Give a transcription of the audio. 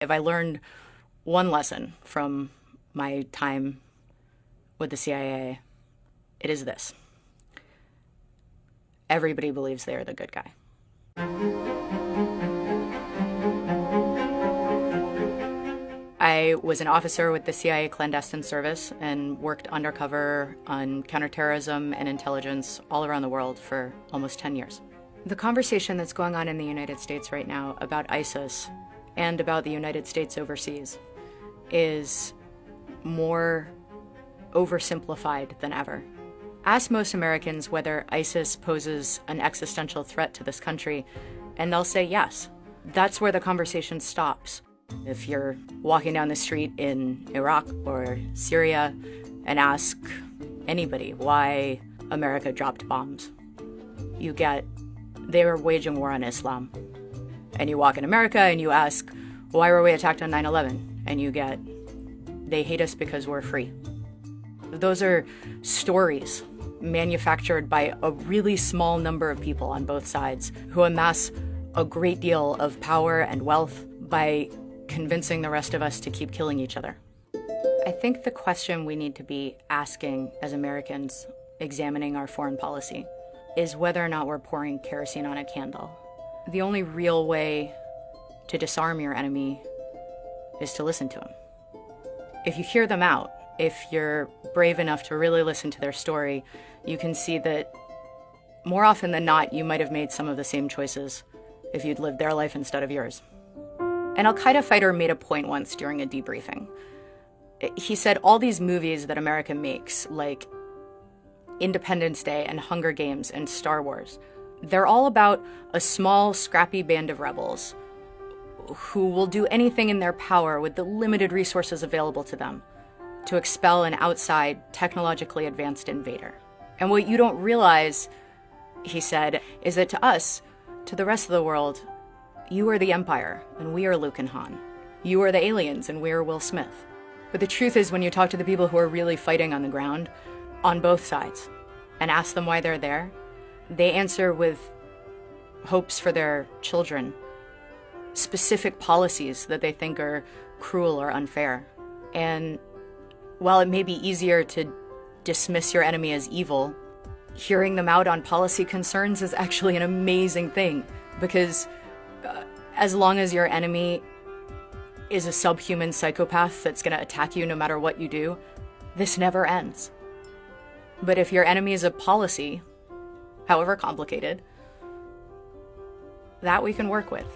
If I learned one lesson from my time with the CIA, it is this everybody believes they are the good guy. I was an officer with the CIA clandestine service and worked undercover on counterterrorism and intelligence all around the world for almost 10 years. The conversation that's going on in the United States right now about ISIS and about the United States overseas is more oversimplified than ever. Ask most Americans whether ISIS poses an existential threat to this country, and they'll say yes. That's where the conversation stops. If you're walking down the street in Iraq or Syria and ask anybody why America dropped bombs, you get they were waging war on Islam. And you walk in America and you ask, why were we attacked on 9 11? And you get, they hate us because we're free. Those are stories manufactured by a really small number of people on both sides who amass a great deal of power and wealth by convincing the rest of us to keep killing each other. I think the question we need to be asking as Americans examining our foreign policy is whether or not we're pouring kerosene on a candle. The only real way to disarm your enemy is to listen to them. If you hear them out, if you're brave enough to really listen to their story, you can see that more often than not, you might have made some of the same choices if you'd lived their life instead of yours. An Al Qaeda fighter made a point once during a debriefing. He said all these movies that America makes, like Independence Day and Hunger Games and Star Wars, they're all about a small, scrappy band of rebels who will do anything in their power with the limited resources available to them to expel an outside, technologically advanced invader. And what you don't realize, he said, is that to us, to the rest of the world, you are the Empire, and we are Luke and Han. You are the aliens, and we are Will Smith. But the truth is, when you talk to the people who are really fighting on the ground, on both sides, and ask them why they're there, they answer with hopes for their children, specific policies that they think are cruel or unfair. And while it may be easier to dismiss your enemy as evil, hearing them out on policy concerns is actually an amazing thing because uh, as long as your enemy is a subhuman psychopath that's going to attack you no matter what you do, this never ends. But if your enemy is a policy, however complicated, that we can work with.